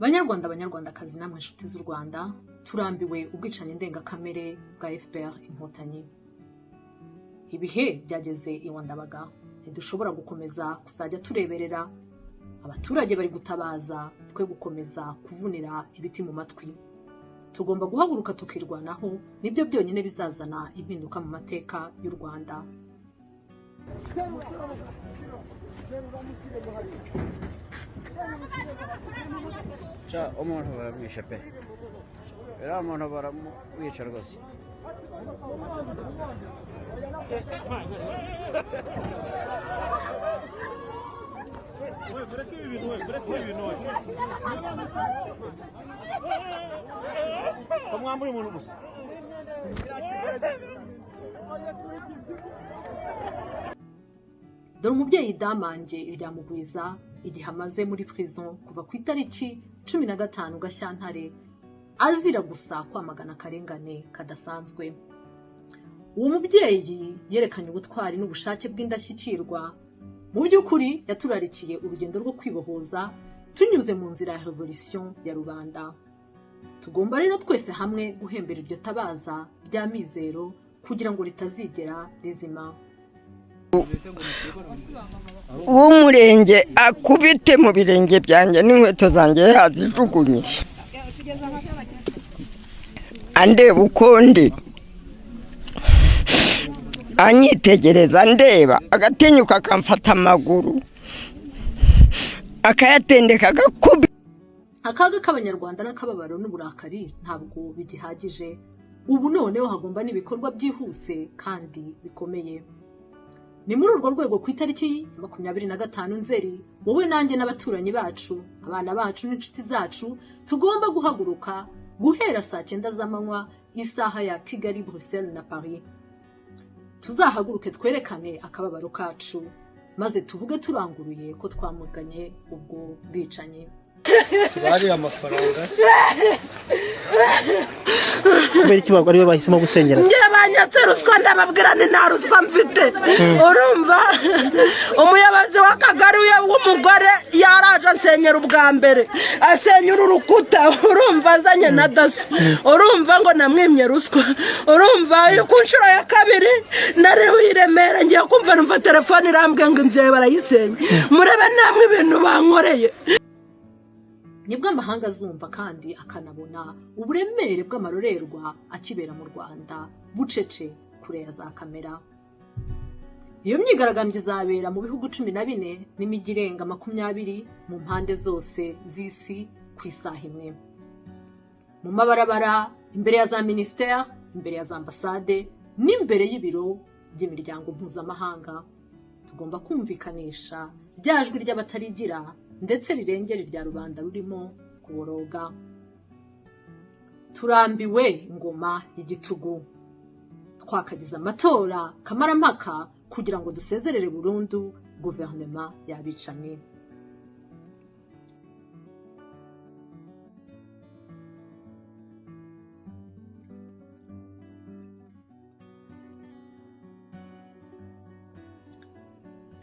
banyarwanda banyarwandakazi namwe inshuti z'u rwanda turambiwe ubwicanyi ndengakamere bwa fpr inkotanyi. Ibihe byageze iwa ndabaga ntidushobora gukomeza kuzajya tureberera abaturage bari gutabaza twe gukomeza kuvunira ibiti mu matwi. Tugomba guhaguruka tukirwanaho ni byo byonyine bizazana impinduka mu mateka y'u rwanda. Ca umuntu baramwishe pe uriya muntu baramwica rwose mwambuye umuntu gusa dore umubyeyi damange iryamugwiza igihe amaze muri prison kuva ku itariki cumi na gatanu gashyantare azira gusa kwamagana akarengane kadasanzwe. Uwo mubyeyi yerekanye ubutwari n'ubushake bw'indashyikirwa. Mu by'ukuri yaturarikiye urugendo rwo kwibohoza tunyuze mu nzira ya revolution ya rubanda. Tugomba rero twese hamwe guhembera iryo tabaza rya mizero kugira ngo ritazigera rizima. W'umurenge akubite mu birenge byanjye n'inkweto zanjye yazijugunye andeba uko ndi. Anyitegereza ndeba. Agatinyuka akamfata amaguru. Akayatendeka agakubi. Akaga k'abanyarwanda n'akababaro n'uburakari ntabwo bigihagije. Ubu noneho hagomba n'ibikorwa byihuse kandi bikomeye. Ni muri urwo rwego ku itariki makumyabiri na gatanu nzeri wowe nanjye n'abaturanyi bacu abana bacu n'inshuti zacu tugomba guhaguruka guhera saa cyenda z'amanywa isaha ya kigali bruxelles na paris. Tuzahaguruke twerekane akababaro kacu maze tuvuge turanguruye ko twamuganye ubwo bwicanyi. Bariye amafaranga. kubera iki ari we bahisemo gusengera? Njye banyatse ruswa ndababwira ni nta ruswa mfite. Urumva? Umuyobozi w'akagari we w'umugore yaraje ansenyera ubwa mbere. Asenyera urukuta. Urumva azanye na daso urumva ngo namwimye ruswa. Urumva ku nshuro ya kabiri nariho i remera ngiye kumva numva telefone irambwiye ngo inzu yawe barayisenya murebe namwe ibintu bankoreye. Ni bwo amahanga azumva kandi akanabona uburemere bw'amarorerwa akibera mu rwanda bucece kure ya za kamera. Iyo myigaragambyo izabera mu bihugu cumi na bine n'imijyi irenga makumyabiri mu mpande zose z'isi ku isaha imwe. Mu mabarabara imbere ya za minisiteri imbere ya za ambasade n'imbere y'ibiro by'imiryango mpuzamahanga. Tugomba kumvikanisha rya jwi ry'abatarigira ndetse rirengera irya rubanda rurimo kuboroga. Turambiwe ingoma y'igitugu. Twakagize amatora kamarampaka kugira ngo dusezerere burundu guverinoma y'abicanyi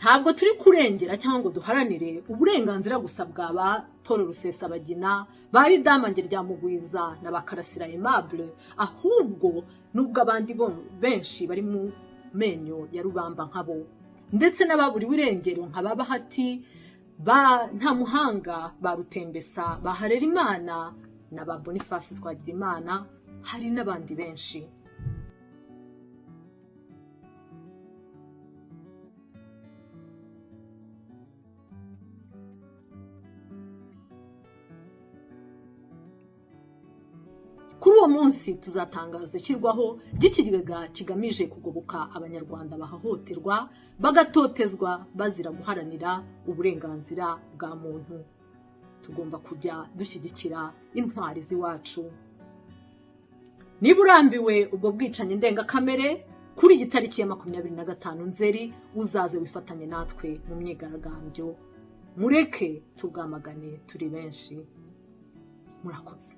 ntabwo turi kurengera cyangwa ngo duharanire uburenganzira gusa bwa ba paul rusesabagina ba ridamange rya mugwiza na ba karasira aimable. Ahubwo n'ubwo abandi benshi bari mu menyo ya rubamba nkabo ndetse n'ababuriwe irengero nka ba bahati ba nta muhanga ba rutembesa ba harerimana na ba boniface twagirimana hari n'abandi benshi. Kuri uwo munsi tuzatangaza ishyirwaho ry'ikigega kigamije kugoboka abanyarwanda bahahoterwa bagatotezwa bazira guharanira uburenganzira bwa muntu. Tugomba kujya dushyigikira intwari z'iwacu. Niba urambiwe ubwo bwicanyi ndengakamere kuri iyi tariki ya makumyabiri na gatanu nzeri uzaze wifatanye natwe mu myigaragambyo. Mureke tubwamagane turi benshi. Murakoze.